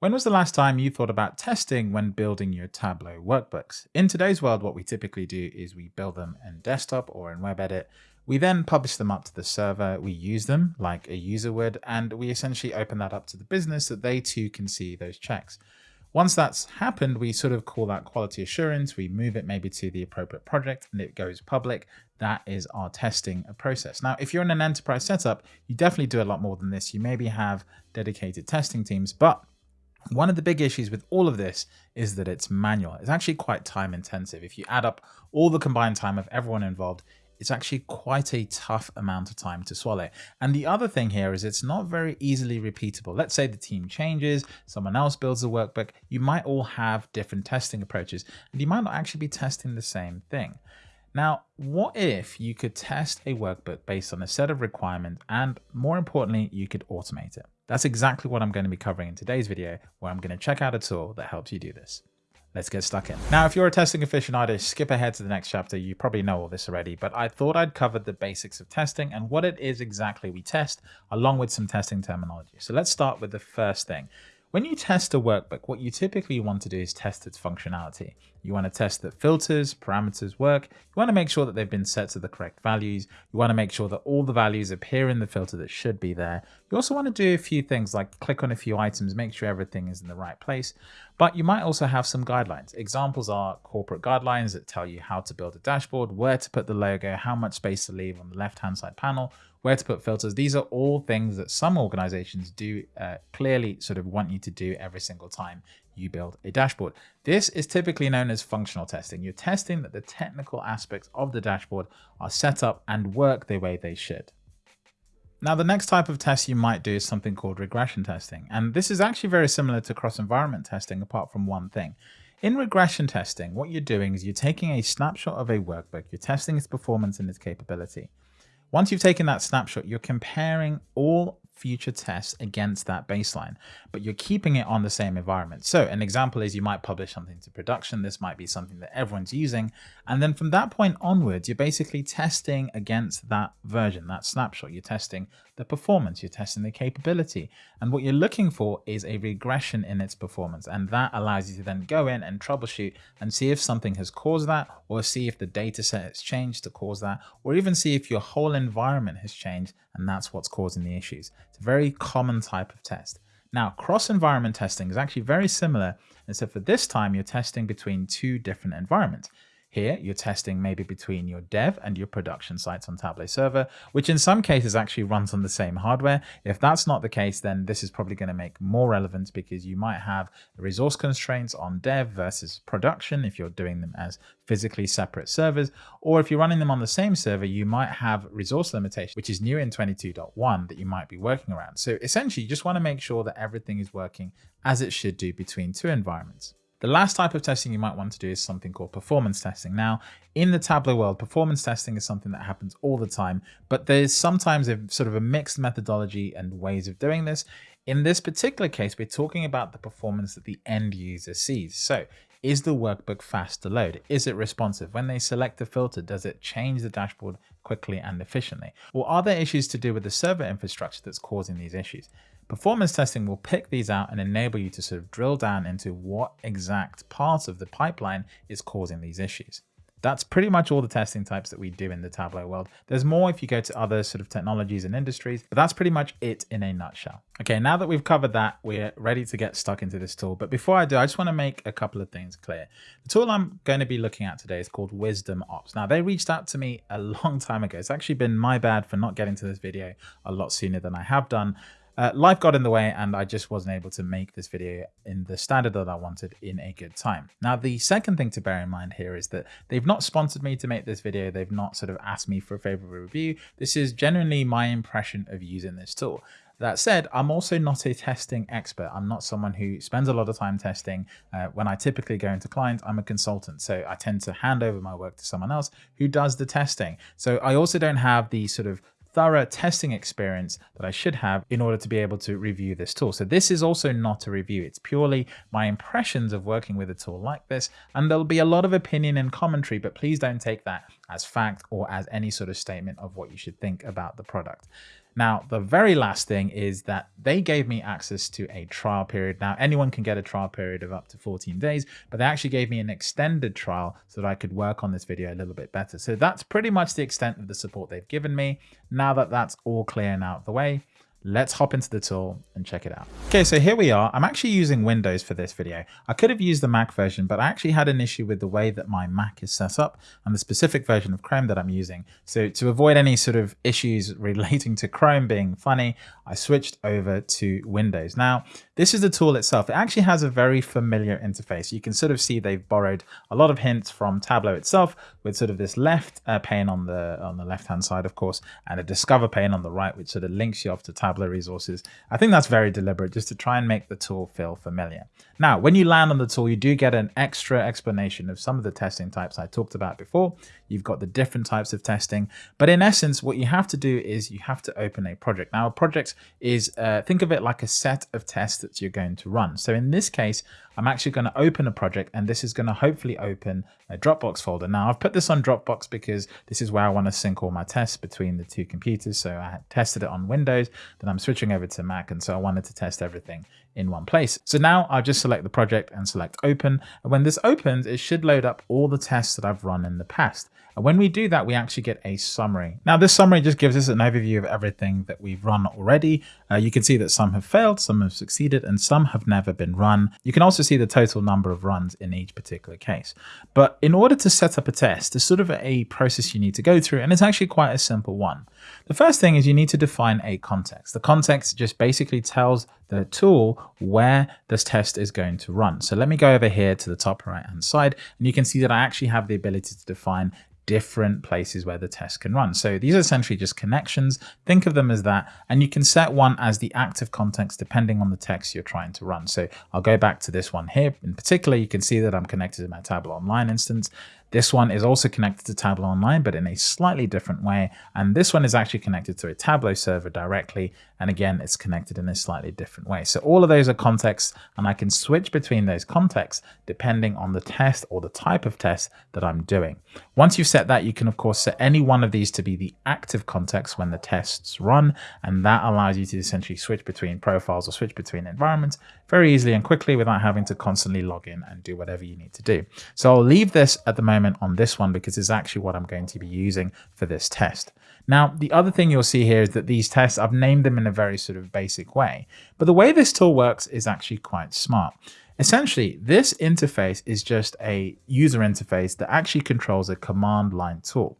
When was the last time you thought about testing when building your Tableau workbooks? In today's world, what we typically do is we build them in desktop or in WebEdit. We then publish them up to the server, we use them like a user would, and we essentially open that up to the business so that they too can see those checks. Once that's happened, we sort of call that quality assurance. We move it maybe to the appropriate project and it goes public. That is our testing process. Now, if you're in an enterprise setup, you definitely do a lot more than this. You maybe have dedicated testing teams, but one of the big issues with all of this is that it's manual. It's actually quite time intensive. If you add up all the combined time of everyone involved, it's actually quite a tough amount of time to swallow. And the other thing here is it's not very easily repeatable. Let's say the team changes, someone else builds a workbook, you might all have different testing approaches, and you might not actually be testing the same thing. Now, what if you could test a workbook based on a set of requirements and more importantly, you could automate it? That's exactly what I'm going to be covering in today's video, where I'm going to check out a tool that helps you do this. Let's get stuck in. Now, if you're a testing aficionado, skip ahead to the next chapter. You probably know all this already, but I thought I'd cover the basics of testing and what it is exactly we test, along with some testing terminology. So let's start with the first thing. When you test a workbook, what you typically want to do is test its functionality. You want to test that filters, parameters work. You want to make sure that they've been set to the correct values. You want to make sure that all the values appear in the filter that should be there. You also want to do a few things like click on a few items, make sure everything is in the right place. But you might also have some guidelines. Examples are corporate guidelines that tell you how to build a dashboard, where to put the logo, how much space to leave on the left-hand side panel, where to put filters. These are all things that some organizations do uh, clearly sort of want you to do every single time you build a dashboard. This is typically known as functional testing. You're testing that the technical aspects of the dashboard are set up and work the way they should. Now, the next type of test you might do is something called regression testing. And this is actually very similar to cross-environment testing, apart from one thing. In regression testing, what you're doing is you're taking a snapshot of a workbook, you're testing its performance and its capability. Once you've taken that snapshot, you're comparing all future tests against that baseline, but you're keeping it on the same environment. So an example is you might publish something to production. This might be something that everyone's using. And then from that point onwards, you're basically testing against that version, that snapshot. You're testing the performance, you're testing the capability. And what you're looking for is a regression in its performance. And that allows you to then go in and troubleshoot and see if something has caused that, or see if the data set has changed to cause that, or even see if your whole environment has changed and that's what's causing the issues. It's a very common type of test. Now, cross-environment testing is actually very similar, except for this time you're testing between two different environments. Here, you're testing maybe between your dev and your production sites on Tableau Server, which in some cases actually runs on the same hardware. If that's not the case, then this is probably going to make more relevant because you might have resource constraints on dev versus production if you're doing them as physically separate servers, or if you're running them on the same server, you might have resource limitation, which is new in 22.1 that you might be working around. So essentially, you just want to make sure that everything is working as it should do between two environments. The last type of testing you might want to do is something called performance testing. Now, in the Tableau world, performance testing is something that happens all the time, but there's sometimes a sort of a mixed methodology and ways of doing this. In this particular case, we're talking about the performance that the end user sees. So is the workbook fast to load? Is it responsive? When they select a filter, does it change the dashboard quickly and efficiently? Or are there issues to do with the server infrastructure that's causing these issues? Performance testing will pick these out and enable you to sort of drill down into what exact part of the pipeline is causing these issues. That's pretty much all the testing types that we do in the Tableau world. There's more if you go to other sort of technologies and industries, but that's pretty much it in a nutshell. Okay, now that we've covered that, we're ready to get stuck into this tool. But before I do, I just want to make a couple of things clear. The tool I'm going to be looking at today is called Wiiisdom Ops. Now, they reached out to me a long time ago. It's actually been my bad for not getting to this video a lot sooner than I have done. Uh, life got in the way and I just wasn't able to make this video in the standard that I wanted in a good time. Now, the second thing to bear in mind here is that they've not sponsored me to make this video. They've not sort of asked me for a favorable review. This is genuinely my impression of using this tool. That said, I'm also not a testing expert. I'm not someone who spends a lot of time testing. Uh, when I typically go into clients, I'm a consultant. So I tend to hand over my work to someone else who does the testing. So I also don't have the sort of thorough testing experience that I should have in order to be able to review this tool. So this is also not a review. It's purely my impressions of working with a tool like this. And there'll be a lot of opinion and commentary, but please don't take that as fact or as any sort of statement of what you should think about the product. Now, the very last thing is that they gave me access to a trial period. Now, anyone can get a trial period of up to 14 days, but they actually gave me an extended trial so that I could work on this video a little bit better. So that's pretty much the extent of the support they've given me. Now that that's all clear and out of the way, Let's hop into the tool and check it out. Okay, so here we are. I'm actually using Windows for this video. I could have used the Mac version, but I actually had an issue with the way that my Mac is set up and the specific version of Chrome that I'm using. So to avoid any sort of issues relating to Chrome being funny, I switched over to Windows. Now, this is the tool itself. It actually has a very familiar interface. You can sort of see they've borrowed a lot of hints from Tableau itself with sort of this left uh, pane on the on the left-hand side, of course, and a Discover pane on the right, which sort of links you off to Tableau resources. I think that's very deliberate just to try and make the tool feel familiar. Now, when you land on the tool, you do get an extra explanation of some of the testing types I talked about before. You've got the different types of testing, but in essence, what you have to do is you have to open a project. Now, a project is, uh, think of it like a set of tests that you're going to run. So in this case, I'm actually going to open a project and this is going to hopefully open a Dropbox folder. Now I've put this on Dropbox because this is where I want to sync all my tests between the two computers. So I tested it on Windows, then I'm switching over to Mac. And so I wanted to test everything in one place. So now I'll just select the project and select open. And when this opens, it should load up all the tests that I've run in the past. And when we do that, we actually get a summary. Now this summary just gives us an overview of everything that we've run already. Uh, you can see that some have failed, some have succeeded, and some have never been run. You can also see the total number of runs in each particular case. But in order to set up a test, there's sort of a process you need to go through, and it's actually quite a simple one. The first thing is you need to define a context. The context just basically tells the tool where this test is going to run. So let me go over here to the top right hand side, and you can see that I actually have the ability to define different places where the test can run. So these are essentially just connections. Think of them as that. And you can set one as the active context depending on the text you're trying to run. So I'll go back to this one here. In particular, you can see that I'm connected to my Tableau Online instance. This one is also connected to Tableau Online, but in a slightly different way. And this one is actually connected to a Tableau server directly. And again, it's connected in a slightly different way. So all of those are contexts, and I can switch between those contexts depending on the test or the type of test that I'm doing. Once you've set that, you can of course set any one of these to be the active context when the tests run. And that allows you to essentially switch between profiles or switch between environments very easily and quickly without having to constantly log in and do whatever you need to do. So I'll leave this at the moment on this one because it's actually what I'm going to be using for this test. Now, the other thing you'll see here is that these tests, I've named them in a very sort of basic way, but the way this tool works is actually quite smart. Essentially, this interface is just a user interface that actually controls a command line tool.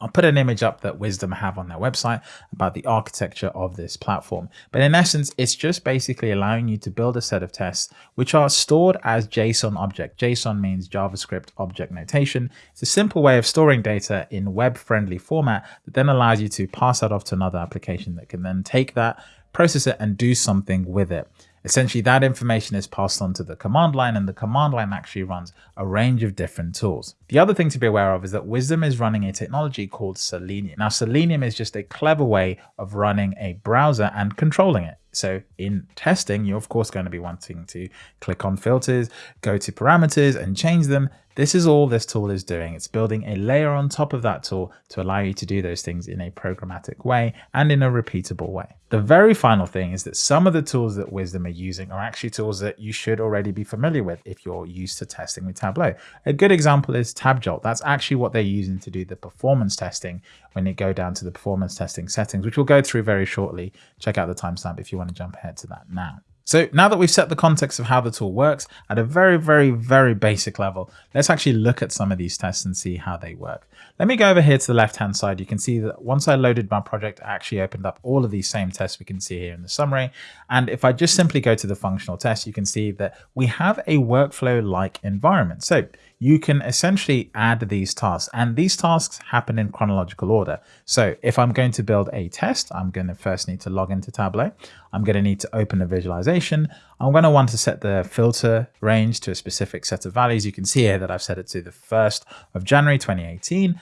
I'll put an image up that Wiiisdom have on their website about the architecture of this platform. But in essence, it's just basically allowing you to build a set of tests which are stored as JSON object. JSON means JavaScript object notation. It's a simple way of storing data in web-friendly format that then allows you to pass that off to another application that can then take that, process it, and do something with it. Essentially, that information is passed on to the command line and the command line actually runs a range of different tools. The other thing to be aware of is that Wiiisdom is running a technology called Selenium. Now, Selenium is just a clever way of running a browser and controlling it. So in testing, you're of course going to be wanting to click on filters, go to parameters and change them. This is all this tool is doing. It's building a layer on top of that tool to allow you to do those things in a programmatic way and in a repeatable way. The very final thing is that some of the tools that Wiiisdom are using are actually tools that you should already be familiar with if you're used to testing with Tableau. A good example is TabJolt. That's actually what they're using to do the performance testing when you go down to the performance testing settings, which we'll go through very shortly. Check out the timestamp if you want to jump ahead to that now. So now that we've set the context of how the tool works at a very, very, very basic level, let's actually look at some of these tests and see how they work. Let me go over here to the left-hand side. You can see that once I loaded my project, I actually opened up all of these same tests we can see here in the summary. And if I just simply go to the functional test, you can see that we have a workflow-like environment. So you can essentially add these tasks and these tasks happen in chronological order. So if I'm going to build a test, I'm going to first need to log into Tableau. I'm going to need to open a visualization. I'm going to want to set the filter range to a specific set of values. You can see here that I've set it to the 1st of January 2018.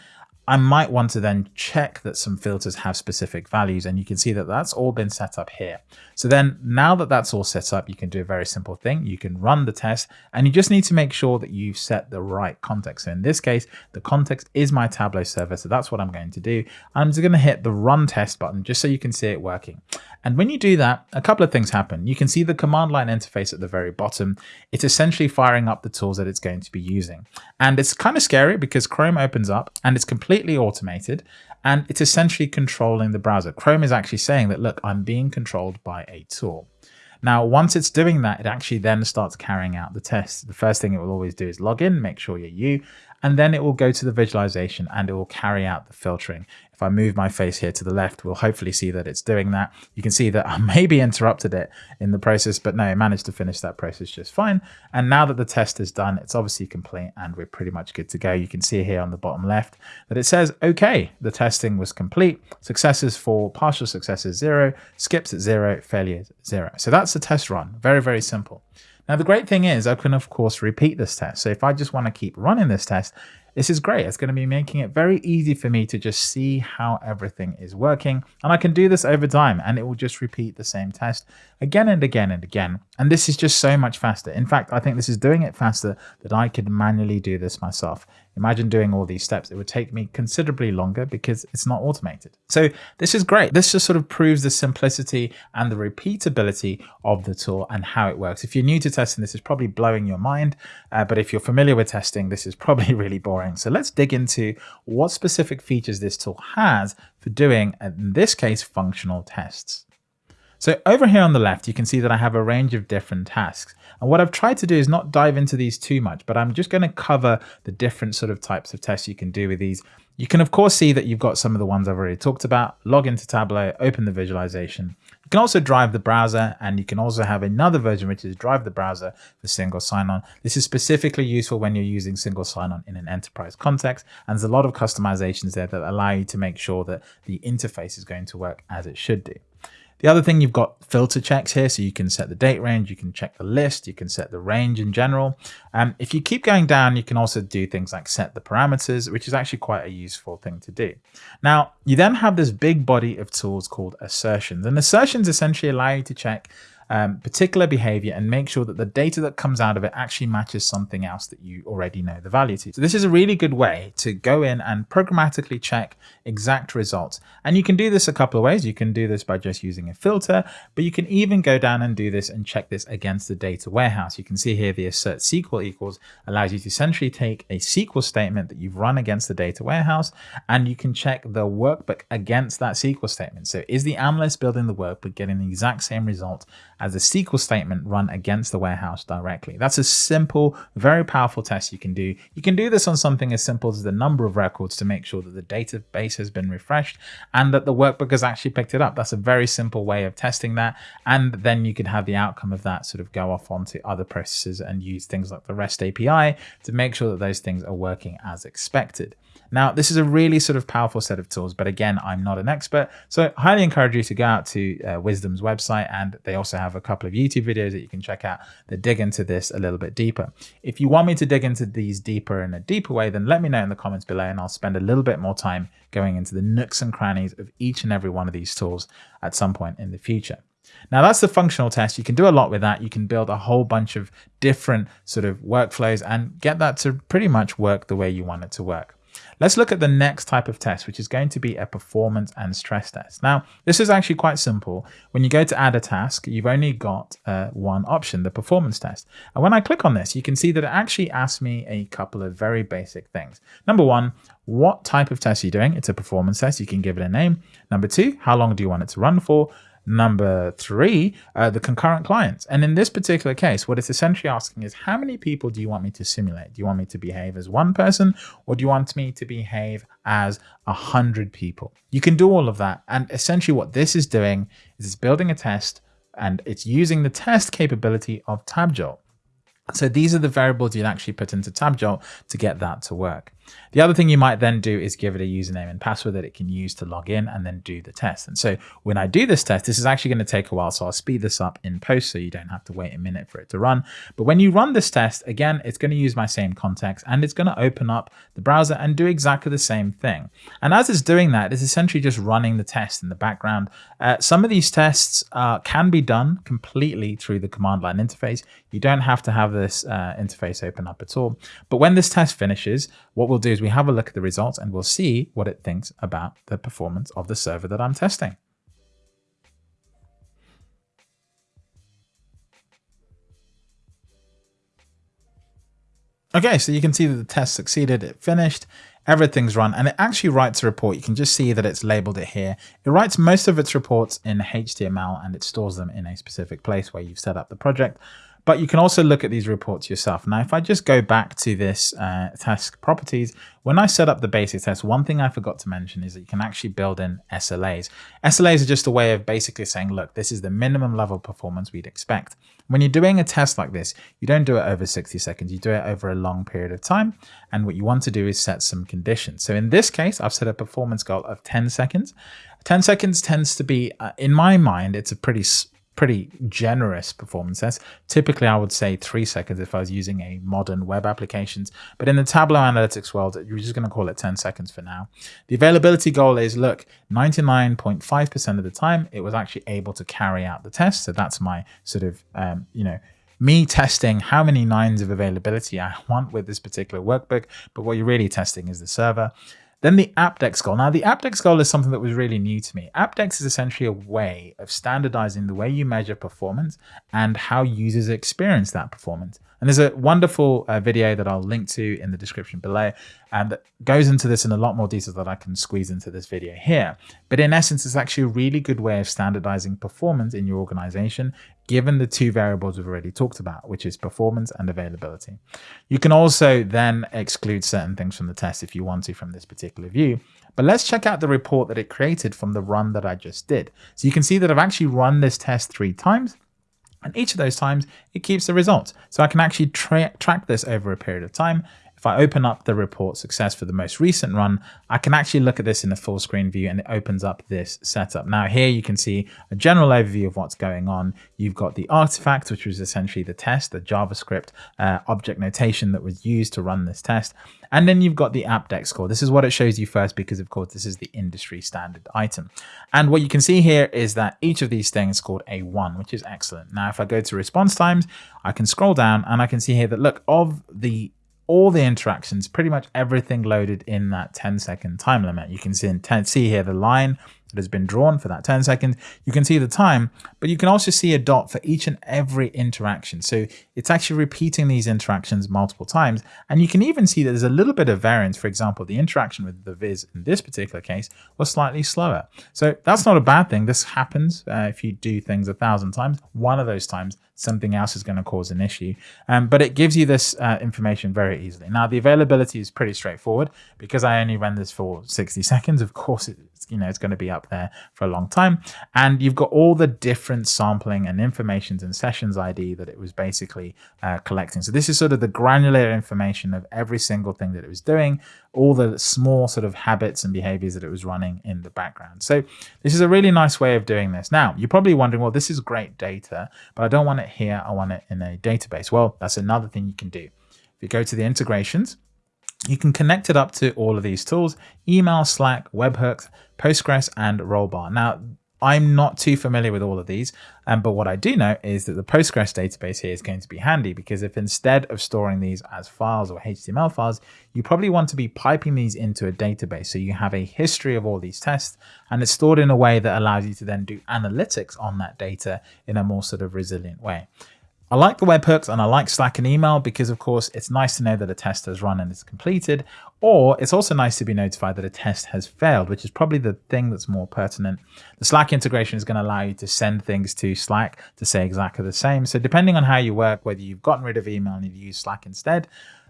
I might want to then check that some filters have specific values and you can see that that's all been set up here. So then now that that's all set up, you can do a very simple thing. You can run the test and you just need to make sure that you've set the right context. So in this case, the context is my Tableau server. So that's what I'm going to do. I'm just going to hit the run test button just so you can see it working. And when you do that, a couple of things happen. You can see the command line interface at the very bottom. It's essentially firing up the tools that it's going to be using. And it's kind of scary because Chrome opens up and it's completely automated and it's essentially controlling the browser. Chrome is actually saying that, look, I'm being controlled by a tool. Now, once it's doing that, it actually then starts carrying out the test. The first thing it will always do is log in, make sure you're you, and then it will go to the visualization and it will carry out the filtering. If I move my face here to the left, we'll hopefully see that it's doing that. You can see that I maybe interrupted it in the process, but no, I managed to finish that process just fine. And now that the test is done, it's obviously complete and we're pretty much good to go. You can see here on the bottom left that it says, okay, the testing was complete. Successes for partial successes zero, skips at zero, failures zero. So that's the test run. Very, very simple. Now, the great thing is I can, of course, repeat this test. So if I just want to keep running this test, this is great. It's going to be making it very easy for me to just see how everything is working. And I can do this over time and it will just repeat the same test again and again and again. And this is just so much faster. In fact, I think this is doing it faster that I could manually do this myself. Imagine doing all these steps. It would take me considerably longer because it's not automated. So this is great. This just sort of proves the simplicity and the repeatability of the tool and how it works. If you're new to testing, this is probably blowing your mind. Uh, but if you're familiar with testing, this is probably really boring. So let's dig into what specific features this tool has for doing, in this case, functional tests. So over here on the left, you can see that I have a range of different tasks. And what I've tried to do is not dive into these too much, but I'm just going to cover the different sort of types of tests you can do with these. You can of course see that you've got some of the ones I've already talked about. Log into Tableau, open the visualization. You can also drive the browser and you can also have another version which is drive the browser for single sign-on. This is specifically useful when you're using single sign-on in an enterprise context and there's a lot of customizations there that allow you to make sure that the interface is going to work as it should do. The other thing you've got filter checks here, so you can set the date range, you can check the list, you can set the range in general. Um, if you keep going down, you can also do things like set the parameters, which is actually quite a useful thing to do. Now, you then have this big body of tools called assertions, and assertions essentially allow you to check um, particular behavior and make sure that the data that comes out of it actually matches something else that you already know the value to. So this is a really good way to go in and programmatically check exact results. And you can do this a couple of ways. You can do this by just using a filter, but you can even go down and do this and check this against the data warehouse. You can see here the assert SQL equals allows you to essentially take a SQL statement that you've run against the data warehouse, and you can check the workbook against that SQL statement. So is the analyst building the workbook getting the exact same result as a SQL statement run against the warehouse directly. That's a simple, very powerful test you can do. You can do this on something as simple as the number of records to make sure that the database has been refreshed and that the workbook has actually picked it up. That's a very simple way of testing that. And then you could have the outcome of that sort of go off onto other processes and use things like the REST API to make sure that those things are working as expected. Now, this is a really sort of powerful set of tools, but again, I'm not an expert. So I highly encourage you to go out to uh, Wiiisdom's website and they also have a couple of YouTube videos that you can check out that dig into this a little bit deeper. If you want me to dig into these deeper in a deeper way, then let me know in the comments below and I'll spend a little bit more time going into the nooks and crannies of each and every one of these tools at some point in the future. Now that's the functional test. You can do a lot with that. You can build a whole bunch of different sort of workflows and get that to pretty much work the way you want it to work. Let's look at the next type of test, which is going to be a performance and stress test. Now, this is actually quite simple. When you go to add a task, you've only got uh, one option, the performance test. And when I click on this, you can see that it actually asks me a couple of very basic things. Number one, what type of test are you doing? It's a performance test. You can give it a name. Number two, how long do you want it to run for? Number three, uh, the concurrent clients. And in this particular case, what it's essentially asking is how many people do you want me to simulate? Do you want me to behave as one person or do you want me to behave as a hundred people? You can do all of that. And essentially what this is doing is it's building a test and it's using the test capability of TabJolt. So these are the variables you'd actually put into TabJolt to get that to work. The other thing you might then do is give it a username and password that it can use to log in and then do the test. And so when I do this test, this is actually going to take a while. So I'll speed this up in post so you don't have to wait a minute for it to run. But when you run this test, again, it's going to use my same context and it's going to open up the browser and do exactly the same thing. And as it's doing that, it's essentially just running the test in the background. Uh, some of these tests uh, can be done completely through the command line interface. You don't have to have this uh, interface open up at all. But when this test finishes, what we'll do is we have a look at the results and we'll see what it thinks about the performance of the server that I'm testing. Okay, so you can see that the test succeeded, it finished, everything's run, and it actually writes a report. You can just see that it's labeled it here. It writes most of its reports in HTML and it stores them in a specific place where you've set up the project. But you can also look at these reports yourself. Now, if I just go back to this uh, task properties, when I set up the basic test, one thing I forgot to mention is that you can actually build in SLAs. SLAs are just a way of basically saying, look, this is the minimum level of performance we'd expect. When you're doing a test like this, you don't do it over 60 seconds, you do it over a long period of time. And what you want to do is set some conditions. So in this case, I've set a performance goal of 10 seconds. 10 seconds tends to be, uh, in my mind, it's a pretty pretty generous performance test. Typically, I would say three seconds if I was using a modern web applications. But in the Tableau Analytics world, you're just going to call it 10 seconds for now. The availability goal is, look, 99.5% of the time, it was actually able to carry out the test. So that's my sort of, um, you know, me testing how many nines of availability I want with this particular workbook. But what you're really testing is the server. Then the Apdex goal. Now, the Apdex goal is something that was really new to me. Apdex is essentially a way of standardizing the way you measure performance and how users experience that performance. And there's a wonderful uh, video that I'll link to in the description below and that goes into this in a lot more detail that I can squeeze into this video here. But in essence, it's actually a really good way of standardizing performance in your organization, given the two variables we've already talked about, which is performance and availability. You can also then exclude certain things from the test if you want to from this particular view. But let's check out the report that it created from the run that I just did. So you can see that I've actually run this test three times. And each of those times, it keeps the results. So I can actually tra track this over a period of time. If I open up the report success for the most recent run, I can actually look at this in the full screen view and it opens up this setup. Now here you can see a general overview of what's going on. You've got the artifact, which was essentially the test, the JavaScript uh, object notation that was used to run this test. And then you've got the Apdex score. This is what it shows you first because of course this is the industry standard item. And what you can see here is that each of these things scored a one, which is excellent. Now, if I go to response times, I can scroll down and I can see here that look of the all the interactions, pretty much everything loaded in that 10 second time limit. You can see, see here the line that has been drawn for that 10 seconds. You can see the time, but you can also see a dot for each and every interaction. So it's actually repeating these interactions multiple times. And you can even see that there's a little bit of variance. For example, the interaction with the viz in this particular case was slightly slower. So that's not a bad thing. This happens uh, if you do things a thousand times. One of those times something else is going to cause an issue. Um, but it gives you this uh, information very easily. Now, the availability is pretty straightforward because I only ran this for 60 seconds. Of course, it's, you know, it's going to be up there for a long time. And you've got all the different sampling and informations and sessions ID that it was basically uh, collecting. So this is sort of the granular information of every single thing that it was doing, all the small sort of habits and behaviors that it was running in the background. So this is a really nice way of doing this. Now, you're probably wondering, well, this is great data, but I don't want it here. I want it in a database. Well, that's another thing you can do. If you go to the integrations, you can connect it up to all of these tools, email, Slack, webhooks, Postgres, and Rollbar. Now, I'm not too familiar with all of these, um, but what I do know is that the Postgres database here is going to be handy because if instead of storing these as files or HTML files, you probably want to be piping these into a database. So you have a history of all these tests and it's stored in a way that allows you to then do analytics on that data in a more sort of resilient way. I like the webhooks and I like Slack and email because of course it's nice to know that a test has run and is completed, or it's also nice to be notified that a test has failed, which is probably the thing that's more pertinent. The Slack integration is going to allow you to send things to Slack to say exactly the same. So depending on how you work, whether you've gotten rid of email and you use Slack instead,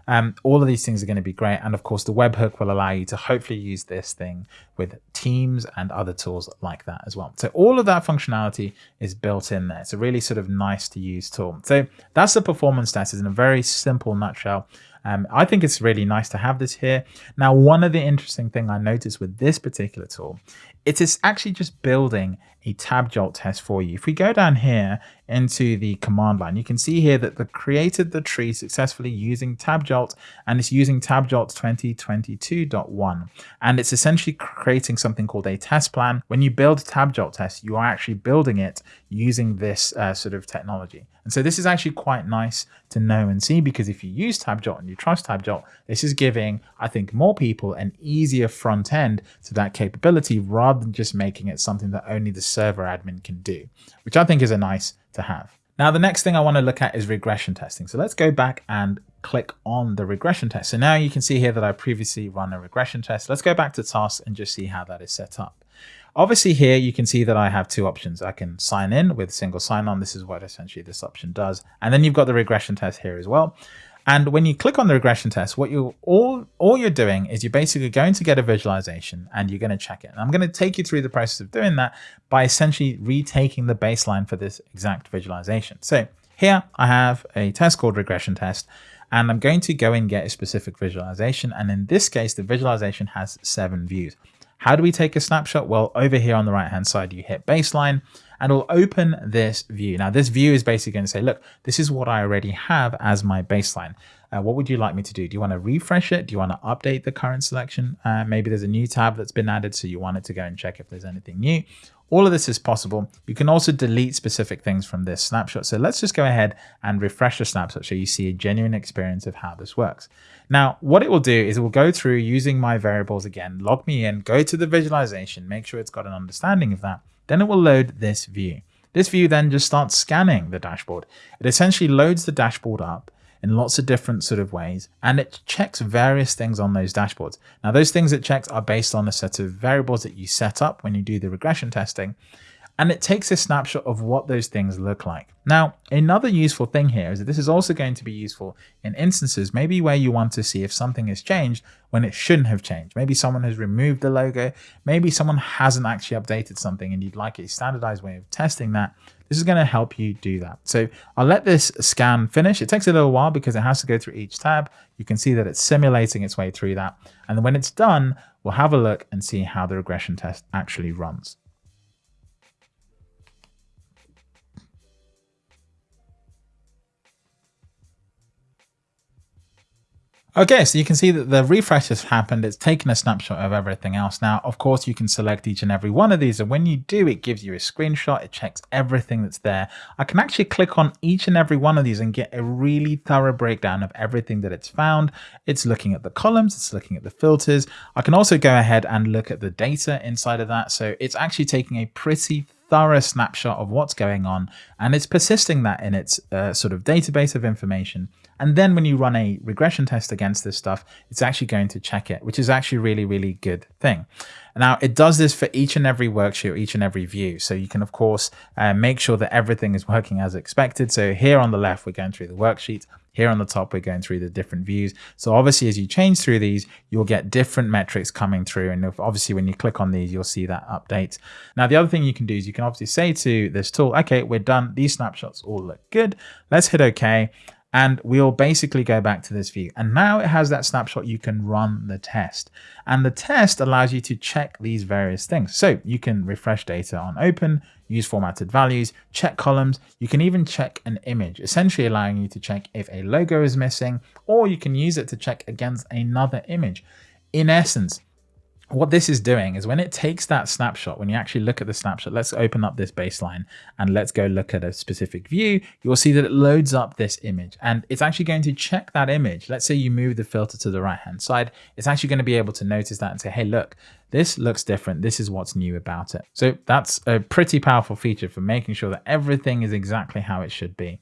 um, all of these things are going to be great. And of course, the webhook will allow you to hopefully use this thing with Teams and other tools like that as well. So all of that functionality is built in there. It's a really sort of nice to use tool. So that's the performance stats in a very simple nutshell. Um, I think it's really nice to have this here. Now, one of the interesting thing I noticed with this particular tool, it is actually just building a TabJolt test for you. If we go down here into the command line, you can see here that the created the tree successfully using TabJolt and it's using TabJolt 2022.1 and it's essentially creating something called a test plan. When you build TabJolt test, you are actually building it using this uh, sort of technology. And so this is actually quite nice to know and see because if you use TabJolt and you trust TabJolt, this is giving, I think, more people an easier front end to that capability rather than just making it something that only the server admin can do, which I think is a nice to have. Now, the next thing I want to look at is regression testing. So let's go back and click on the regression test. So now you can see here that I previously run a regression test. Let's go back to tasks and just see how that is set up. Obviously here you can see that I have two options. I can sign in with single sign-on. This is what essentially this option does. And then you've got the regression test here as well. And when you click on the regression test, what you all all you're doing is you're basically going to get a visualization and you're going to check it. And I'm going to take you through the process of doing that by essentially retaking the baseline for this exact visualization. So here I have a test called regression test and I'm going to go and get a specific visualization. And in this case, the visualization has seven views. How do we take a snapshot? Well, over here on the right hand side, you hit baseline and it'll open this view. Now this view is basically going to say, look, this is what I already have as my baseline. Uh, what would you like me to do? Do you want to refresh it? Do you want to update the current selection? Uh, maybe there's a new tab that's been added, so you want it to go and check if there's anything new. All of this is possible. You can also delete specific things from this snapshot. So let's just go ahead and refresh the snapshot so you see a genuine experience of how this works. Now, what it will do is it will go through using my variables again, log me in, go to the visualization, make sure it's got an understanding of that. Then it will load this view. This view then just starts scanning the dashboard. It essentially loads the dashboard up in lots of different sort of ways and it checks various things on those dashboards. Now those things it checks are based on a set of variables that you set up when you do the regression testing and it takes a snapshot of what those things look like. Now, another useful thing here is that this is also going to be useful in instances maybe where you want to see if something has changed when it shouldn't have changed. Maybe someone has removed the logo, maybe someone hasn't actually updated something and you'd like a standardized way of testing that. This is going to help you do that. So I'll let this scan finish. It takes a little while because it has to go through each tab. You can see that it's simulating its way through that. And when it's done, we'll have a look and see how the regression test actually runs. Okay, so you can see that the refresh has happened. It's taken a snapshot of everything else. Now, of course, you can select each and every one of these. And when you do, it gives you a screenshot. It checks everything that's there. I can actually click on each and every one of these and get a really thorough breakdown of everything that it's found. It's looking at the columns. It's looking at the filters. I can also go ahead and look at the data inside of that. So it's actually taking a pretty thorough snapshot of what's going on and it's persisting that in its uh, sort of database of information. And then when you run a regression test against this stuff, it's actually going to check it, which is actually really, really good thing. Now it does this for each and every worksheet each and every view. So you can of course uh, make sure that everything is working as expected. So here on the left, we're going through the worksheet. Here on the top, we're going through the different views. So obviously, as you change through these, you'll get different metrics coming through. And obviously, when you click on these, you'll see that update. Now, the other thing you can do is you can obviously say to this tool, okay, we're done. These snapshots all look good. Let's hit OK and we'll basically go back to this view. And now it has that snapshot, you can run the test. And the test allows you to check these various things. So you can refresh data on open, use formatted values, check columns. You can even check an image, essentially allowing you to check if a logo is missing, or you can use it to check against another image. In essence, what this is doing is when it takes that snapshot, when you actually look at the snapshot, let's open up this baseline and let's go look at a specific view, you'll see that it loads up this image and it's actually going to check that image. Let's say you move the filter to the right hand side, it's actually going to be able to notice that and say, hey, look, this looks different. This is what's new about it. So that's a pretty powerful feature for making sure that everything is exactly how it should be.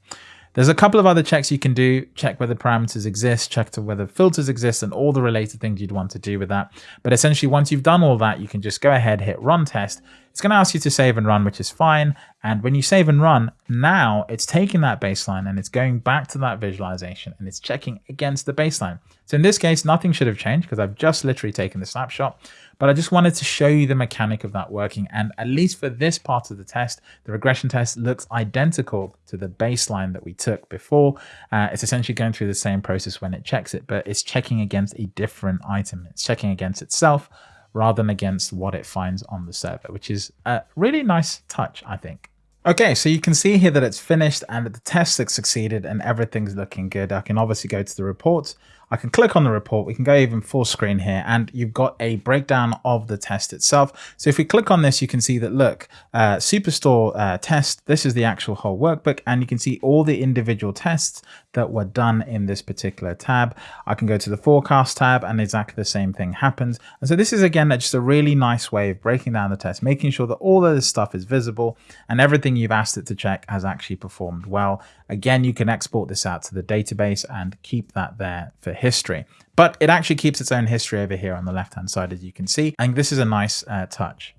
There's a couple of other checks you can do. Check whether parameters exist, check to whether filters exist, and all the related things you'd want to do with that. But essentially, once you've done all that, you can just go ahead, hit run test. It's going to ask you to save and run, which is fine. And when you save and run, now it's taking that baseline and it's going back to that visualization and it's checking against the baseline. So in this case, nothing should have changed because I've just literally taken the snapshot. But I just wanted to show you the mechanic of that working. And at least for this part of the test, the regression test looks identical to the baseline that we took before. Uh, it's essentially going through the same process when it checks it, but it's checking against a different item. It's checking against itself rather than against what it finds on the server, which is a really nice touch, I think. Okay, so you can see here that it's finished and that the test has succeeded and everything's looking good. I can obviously go to the reports I can click on the report. We can go even full screen here and you've got a breakdown of the test itself. So if we click on this, you can see that, look, uh, Superstore uh, test, this is the actual whole workbook and you can see all the individual tests that were done in this particular tab. I can go to the forecast tab and exactly the same thing happens. And so this is again, just a really nice way of breaking down the test, making sure that all of this stuff is visible and everything you've asked it to check has actually performed well. Again, you can export this out to the database and keep that there for history. But it actually keeps its own history over here on the left-hand side, as you can see. And this is a nice uh, touch.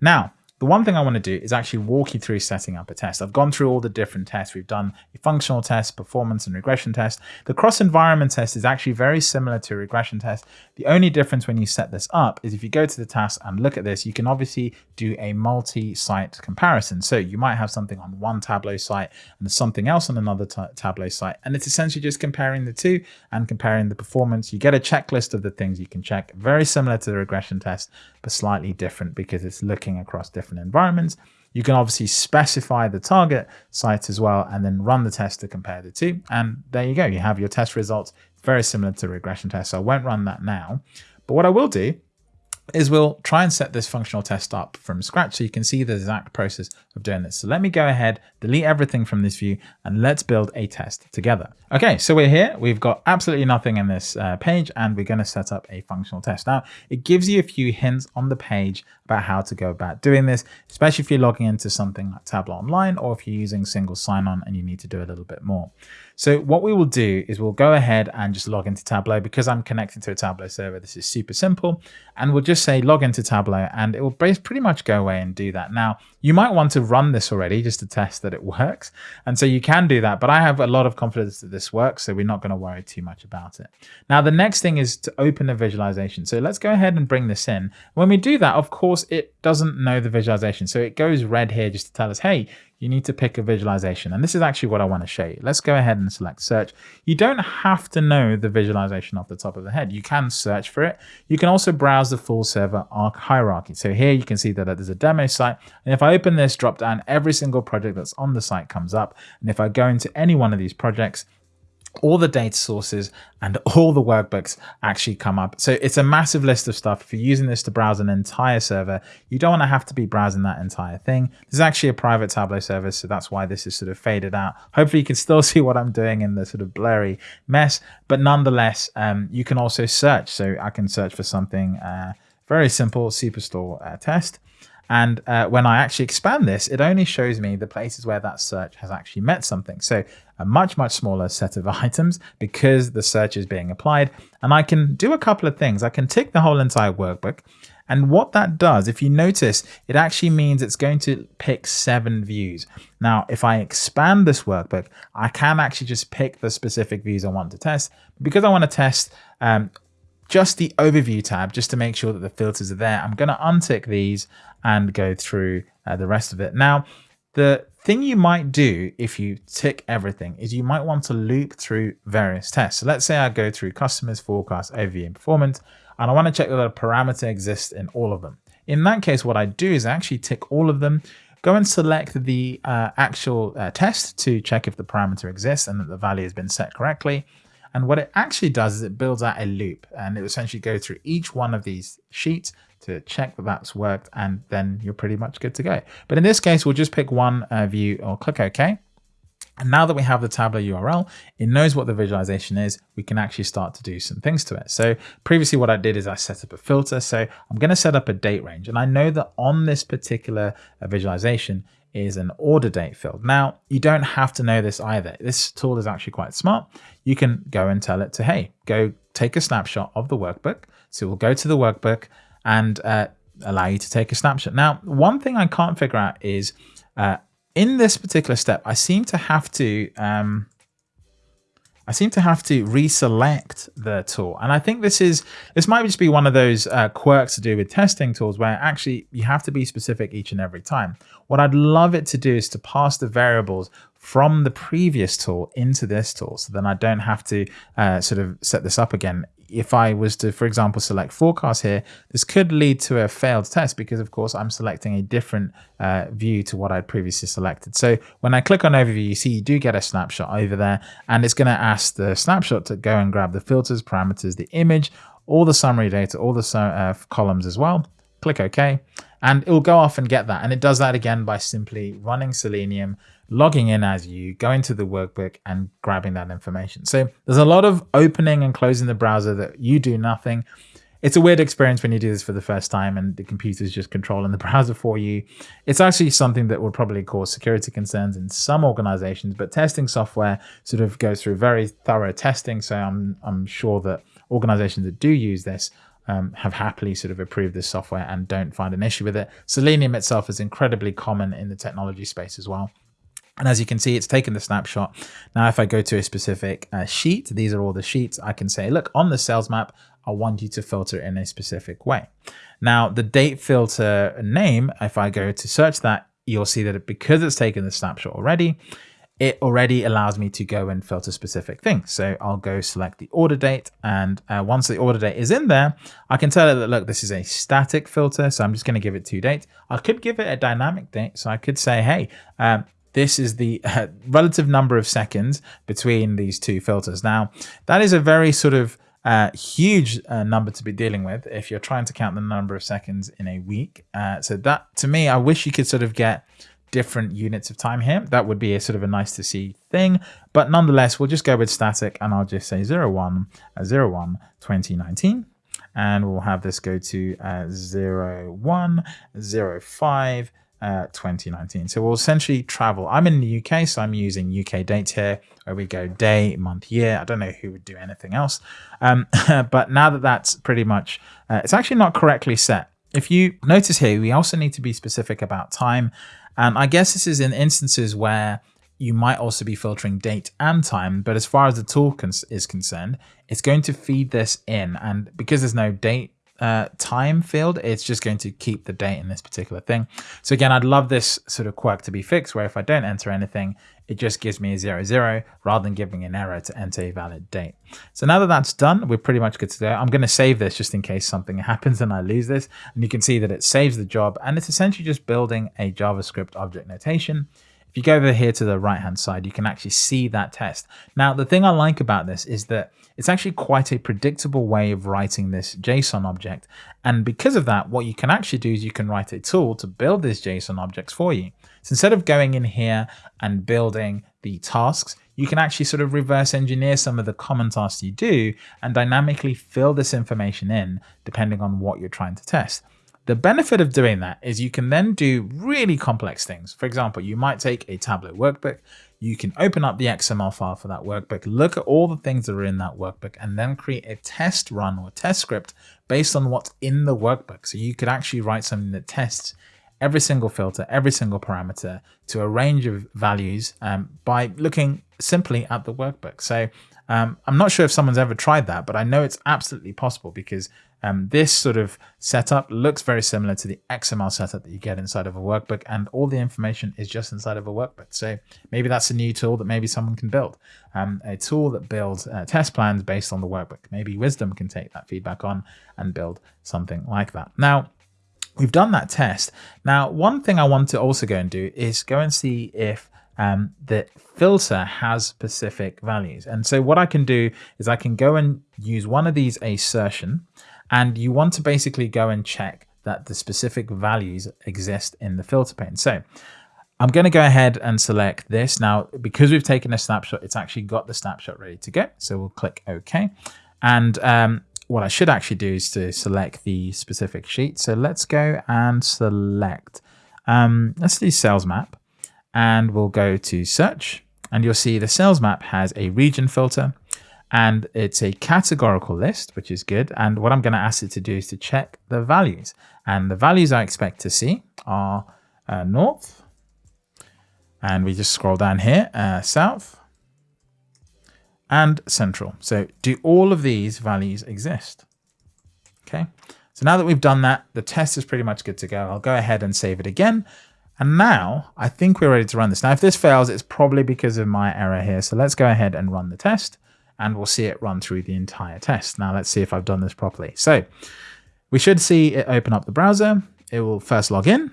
Now, the one thing I want to do is actually walk you through setting up a test. I've gone through all the different tests. We've done a functional test, performance and regression test. The cross environment test is actually very similar to a regression test. The only difference when you set this up is if you go to the task and look at this, you can obviously do a multi-site comparison. So you might have something on one Tableau site and something else on another Tableau site. And it's essentially just comparing the two and comparing the performance. You get a checklist of the things you can check, very similar to the regression test, but slightly different because it's looking across different different environments. You can obviously specify the target site as well and then run the test to compare the two. And there you go. You have your test results. very similar to regression test. So I won't run that now. But what I will do is we'll try and set this functional test up from scratch so you can see the exact process of doing this. So let me go ahead, delete everything from this view, and let's build a test together. Okay, so we're here. We've got absolutely nothing in this uh, page, and we're going to set up a functional test. Now, it gives you a few hints on the page about how to go about doing this, especially if you're logging into something like Tableau Online, or if you're using single sign-on and you need to do a little bit more. So what we will do is we'll go ahead and just log into Tableau because I'm connected to a Tableau server. This is super simple. And we'll just say log into Tableau and it will pretty much go away and do that. Now, you might want to run this already just to test that it works. And so you can do that, but I have a lot of confidence that this works. So we're not going to worry too much about it. Now, the next thing is to open a visualization. So let's go ahead and bring this in. When we do that, of course, it doesn't know the visualization. So it goes red here just to tell us, hey, you need to pick a visualization. And this is actually what I want to show you. Let's go ahead and select search. You don't have to know the visualization off the top of the head. You can search for it. You can also browse the full server hierarchy. So here you can see that there's a demo site. And if I open this drop down, every single project that's on the site comes up. And if I go into any one of these projects, all the data sources and all the workbooks actually come up. So it's a massive list of stuff. If you're using this to browse an entire server, you don't want to have to be browsing that entire thing. This is actually a private Tableau service, so that's why this is sort of faded out. Hopefully you can still see what I'm doing in the sort of blurry mess, but nonetheless, um, you can also search. So I can search for something uh, very simple, Superstore uh, test. And uh, when I actually expand this, it only shows me the places where that search has actually met something. So a much, much smaller set of items because the search is being applied. And I can do a couple of things. I can tick the whole entire workbook. And what that does, if you notice, it actually means it's going to pick seven views. Now, if I expand this workbook, I can actually just pick the specific views I want to test. Because I want to test um, just the overview tab, just to make sure that the filters are there, I'm going to untick these and go through uh, the rest of it. Now, the thing you might do if you tick everything is you might want to loop through various tests. So let's say I go through customers, forecast, overview, and performance, and I want to check that a parameter exists in all of them. In that case, what I do is actually tick all of them, go and select the uh, actual uh, test to check if the parameter exists and that the value has been set correctly. And what it actually does is it builds out a loop and it essentially goes through each one of these sheets to check that that's worked and then you're pretty much good to go. But in this case, we'll just pick one uh, view or click OK. And now that we have the Tableau URL, it knows what the visualization is. We can actually start to do some things to it. So previously what I did is I set up a filter. So I'm going to set up a date range. And I know that on this particular uh, visualization is an order date field. Now, you don't have to know this either. This tool is actually quite smart. You can go and tell it to, hey, go take a snapshot of the workbook. So we'll go to the workbook and uh, allow you to take a snapshot. Now, one thing I can't figure out is uh, in this particular step, I seem to have to um, I seem to have to reselect the tool. And I think this is, this might just be one of those uh, quirks to do with testing tools where actually you have to be specific each and every time. What I'd love it to do is to pass the variables from the previous tool into this tool. So then I don't have to uh, sort of set this up again if I was to, for example, select forecast here, this could lead to a failed test because, of course, I'm selecting a different uh, view to what I'd previously selected. So when I click on overview, you see you do get a snapshot over there, and it's going to ask the snapshot to go and grab the filters, parameters, the image, all the summary data, all the uh, columns as well. Click OK, and it will go off and get that. And it does that again by simply running Selenium logging in as you, going to the workbook and grabbing that information. So there's a lot of opening and closing the browser that you do nothing. It's a weird experience when you do this for the first time and the computer's just controlling the browser for you. It's actually something that would probably cause security concerns in some organizations, but testing software sort of goes through very thorough testing. So I'm, I'm sure that organizations that do use this um, have happily sort of approved this software and don't find an issue with it. Selenium itself is incredibly common in the technology space as well. And as you can see, it's taken the snapshot. Now, if I go to a specific uh, sheet, these are all the sheets, I can say, look, on the sales map, I want you to filter in a specific way. Now, the date filter name, if I go to search that, you'll see that because it's taken the snapshot already, it already allows me to go and filter specific things. So I'll go select the order date. And uh, once the order date is in there, I can tell it that, look, this is a static filter. So I'm just going to give it two dates. I could give it a dynamic date. So I could say, hey, um, this is the uh, relative number of seconds between these two filters. Now, that is a very sort of uh, huge uh, number to be dealing with if you're trying to count the number of seconds in a week. Uh, so that, to me, I wish you could sort of get different units of time here. That would be a sort of a nice to see thing. But nonetheless, we'll just go with static and I'll just say 01, uh, 01 2019 and we'll have this go to uh, 01, 05, uh, 2019. So we'll essentially travel. I'm in the UK, so I'm using UK dates here, where we go day, month, year. I don't know who would do anything else. Um, but now that that's pretty much, uh, it's actually not correctly set. If you notice here, we also need to be specific about time. And I guess this is in instances where you might also be filtering date and time, but as far as the tool is concerned, it's going to feed this in. And because there's no date uh, time field, it's just going to keep the date in this particular thing. So again, I'd love this sort of quirk to be fixed where if I don't enter anything, it just gives me a zero zero rather than giving an error to enter a valid date. So now that that's done, we're pretty much good to go. I'm going to save this just in case something happens and I lose this. And you can see that it saves the job and it's essentially just building a JavaScript object notation if you go over here to the right hand side, you can actually see that test. Now, the thing I like about this is that it's actually quite a predictable way of writing this JSON object. And because of that, what you can actually do is you can write a tool to build these JSON objects for you. So instead of going in here and building the tasks, you can actually sort of reverse engineer some of the common tasks you do and dynamically fill this information in depending on what you're trying to test. The benefit of doing that is you can then do really complex things. For example, you might take a Tableau workbook, you can open up the XML file for that workbook, look at all the things that are in that workbook, and then create a test run or test script based on what's in the workbook. So you could actually write something that tests every single filter, every single parameter to a range of values um, by looking simply at the workbook. So um, I'm not sure if someone's ever tried that, but I know it's absolutely possible because um, this sort of setup looks very similar to the XML setup that you get inside of a workbook and all the information is just inside of a workbook. So maybe that's a new tool that maybe someone can build. Um, a tool that builds uh, test plans based on the workbook. Maybe Wiiisdom can take that feedback on and build something like that. Now, we've done that test. Now, one thing I want to also go and do is go and see if um, the filter has specific values. And so what I can do is I can go and use one of these assertion and you want to basically go and check that the specific values exist in the filter pane. So I'm going to go ahead and select this. Now, because we've taken a snapshot, it's actually got the snapshot ready to go. So we'll click OK. And um, what I should actually do is to select the specific sheet. So let's go and select, um, let's do sales map and we'll go to search and you'll see the sales map has a region filter and it's a categorical list, which is good. And what I'm going to ask it to do is to check the values. And the values I expect to see are uh, north, and we just scroll down here, uh, south, and central. So do all of these values exist? Okay, so now that we've done that, the test is pretty much good to go. I'll go ahead and save it again. And now I think we're ready to run this. Now, if this fails, it's probably because of my error here. So let's go ahead and run the test and we'll see it run through the entire test. Now let's see if I've done this properly. So we should see it open up the browser. It will first log in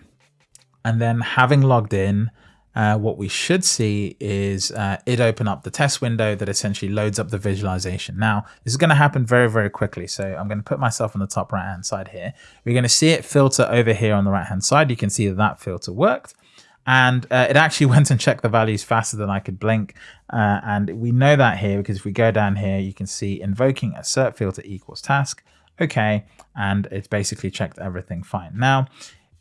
and then having logged in, uh, what we should see is uh, it open up the test window that essentially loads up the visualization. Now, this is going to happen very, very quickly. So I'm going to put myself on the top right hand side here. We're going to see it filter over here on the right hand side. You can see that that filter worked. And uh, it actually went and checked the values faster than I could blink. Uh, and we know that here because if we go down here, you can see invoking assert filter equals task. Okay. And it's basically checked everything fine. Now,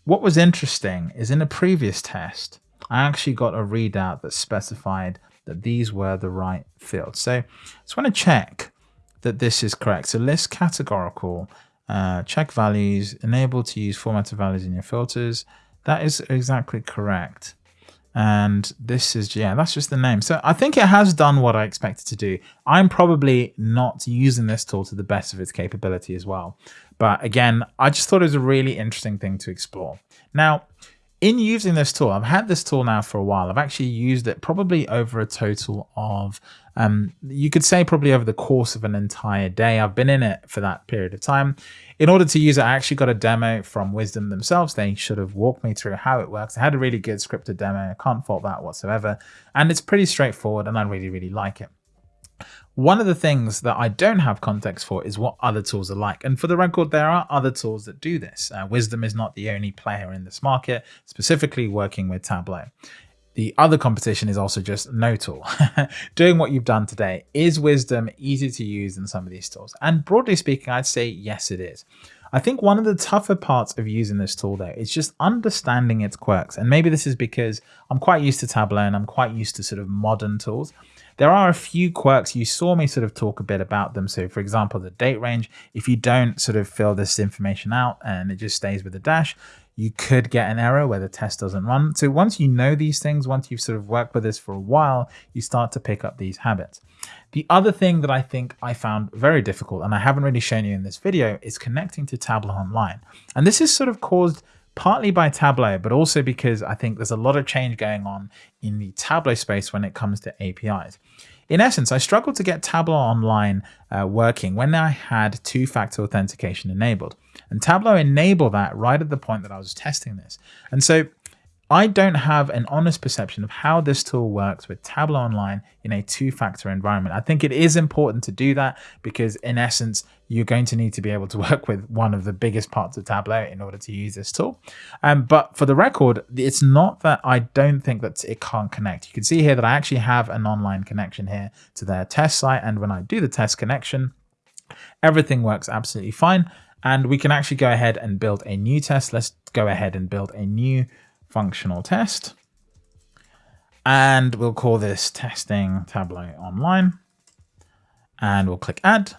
what was interesting is in a previous test, I actually got a readout that specified that these were the right fields. So I just want to check that this is correct. So list categorical, uh, check values, enable to use formatted values in your filters. That is exactly correct. And this is, yeah, that's just the name. So I think it has done what I expected to do. I'm probably not using this tool to the best of its capability as well. But again, I just thought it was a really interesting thing to explore. Now, in using this tool, I've had this tool now for a while. I've actually used it probably over a total of, um, you could say probably over the course of an entire day. I've been in it for that period of time. In order to use it, I actually got a demo from Wiiisdom themselves. They should have walked me through how it works. I had a really good scripted demo. I can't fault that whatsoever. And it's pretty straightforward and I really, really like it. One of the things that I don't have context for is what other tools are like. And for the record, there are other tools that do this. Uh, Wiiisdom is not the only player in this market, specifically working with Tableau. The other competition is also just no tool. Doing what you've done today, is Wiiisdom easy to use in some of these tools? And broadly speaking, I'd say yes, it is. I think one of the tougher parts of using this tool though is just understanding its quirks. And maybe this is because I'm quite used to Tableau and I'm quite used to sort of modern tools. There are a few quirks. You saw me sort of talk a bit about them. So for example, the date range, if you don't sort of fill this information out and it just stays with the dash, you could get an error where the test doesn't run. So once you know these things, once you've sort of worked with this for a while, you start to pick up these habits. The other thing that I think I found very difficult, and I haven't really shown you in this video, is connecting to Tableau Online. And this is sort of caused partly by Tableau, but also because I think there's a lot of change going on in the Tableau space when it comes to APIs. In essence, I struggled to get Tableau Online uh, working when I had two-factor authentication enabled. And Tableau enabled that right at the point that I was testing this. And so I don't have an honest perception of how this tool works with Tableau Online in a two-factor environment. I think it is important to do that because in essence, you're going to need to be able to work with one of the biggest parts of Tableau in order to use this tool. Um, but for the record, it's not that I don't think that it can't connect. You can see here that I actually have an online connection here to their test site. And when I do the test connection, everything works absolutely fine. And we can actually go ahead and build a new test. Let's go ahead and build a new functional test. And we'll call this testing Tableau online. And we'll click add.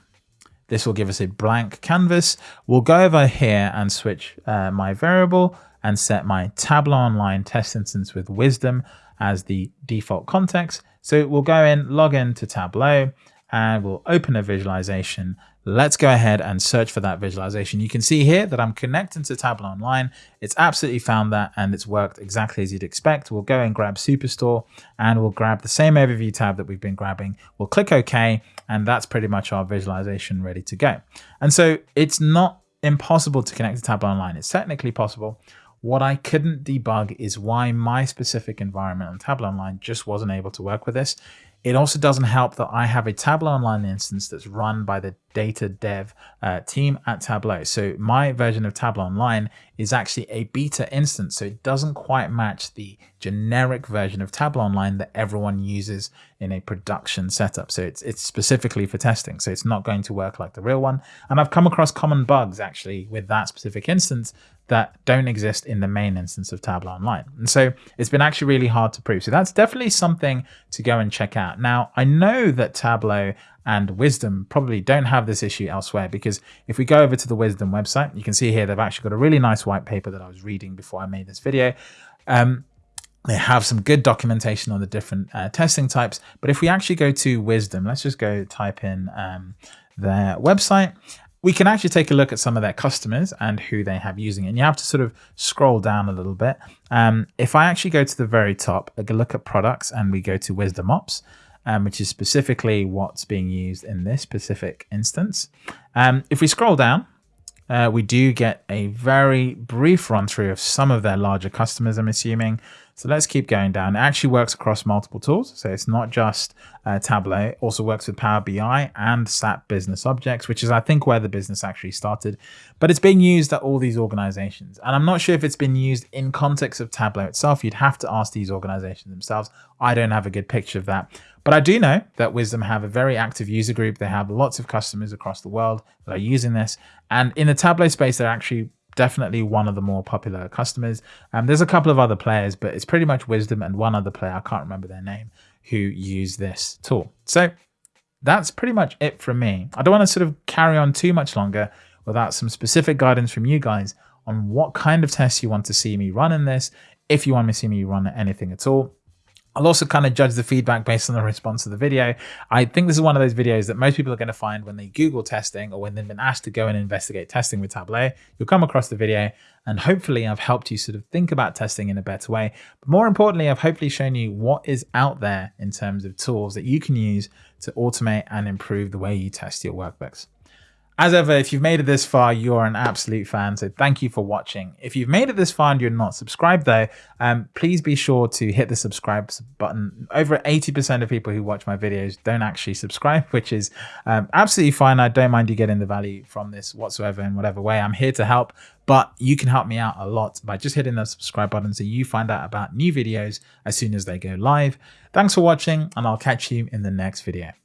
This will give us a blank canvas. We'll go over here and switch uh, my variable and set my Tableau Online test instance with Wiiisdom as the default context. So we'll go in, log in to Tableau, and we'll open a visualization Let's go ahead and search for that visualization. You can see here that I'm connecting to Tableau Online. It's absolutely found that and it's worked exactly as you'd expect. We'll go and grab Superstore and we'll grab the same overview tab that we've been grabbing. We'll click OK and that's pretty much our visualization ready to go. And so it's not impossible to connect to Tableau Online. It's technically possible. What I couldn't debug is why my specific environment on Tableau Online just wasn't able to work with this. It also doesn't help that I have a Tableau Online instance that's run by the data dev uh, team at Tableau. So my version of Tableau Online is actually a beta instance, so it doesn't quite match the generic version of Tableau Online that everyone uses in a production setup. So it's, it's specifically for testing. So it's not going to work like the real one. And I've come across common bugs actually with that specific instance that don't exist in the main instance of Tableau Online. And so it's been actually really hard to prove. So that's definitely something to go and check out. Now, I know that Tableau and Wiiisdom probably don't have this issue elsewhere because if we go over to the Wiiisdom website, you can see here they've actually got a really nice white paper that I was reading before I made this video. Um, they have some good documentation on the different uh, testing types. But if we actually go to Wiiisdom, let's just go type in um, their website we can actually take a look at some of their customers and who they have using it. And you have to sort of scroll down a little bit. Um, if I actually go to the very top, I can look at products and we go to Wiiisdom Ops, um, which is specifically what's being used in this specific instance. Um, if we scroll down, uh, we do get a very brief run through of some of their larger customers, I'm assuming. So let's keep going down. It actually works across multiple tools. So it's not just uh, Tableau, it also works with Power BI and SAP Business Objects, which is, I think, where the business actually started. But it's being used at all these organizations. And I'm not sure if it's been used in context of Tableau itself. You'd have to ask these organizations themselves. I don't have a good picture of that. But I do know that Wiiisdom have a very active user group. They have lots of customers across the world that are using this. And in the Tableau space, they're actually definitely one of the more popular customers. Um, there's a couple of other players, but it's pretty much Wiiisdom and one other player, I can't remember their name, who use this tool. So that's pretty much it from me. I don't want to sort of carry on too much longer without some specific guidance from you guys on what kind of tests you want to see me run in this, if you want to see me run anything at all. I'll also kind of judge the feedback based on the response to the video. I think this is one of those videos that most people are going to find when they Google testing or when they've been asked to go and investigate testing with Tableau. You'll come across the video and hopefully I've helped you sort of think about testing in a better way. But more importantly, I've hopefully shown you what is out there in terms of tools that you can use to automate and improve the way you test your workbooks. As ever, if you've made it this far, you're an absolute fan. So thank you for watching. If you've made it this far and you're not subscribed though, um, please be sure to hit the subscribe button. Over 80% of people who watch my videos don't actually subscribe, which is um, absolutely fine. I don't mind you getting the value from this whatsoever in whatever way. I'm here to help, but you can help me out a lot by just hitting the subscribe button so you find out about new videos as soon as they go live. Thanks for watching and I'll catch you in the next video.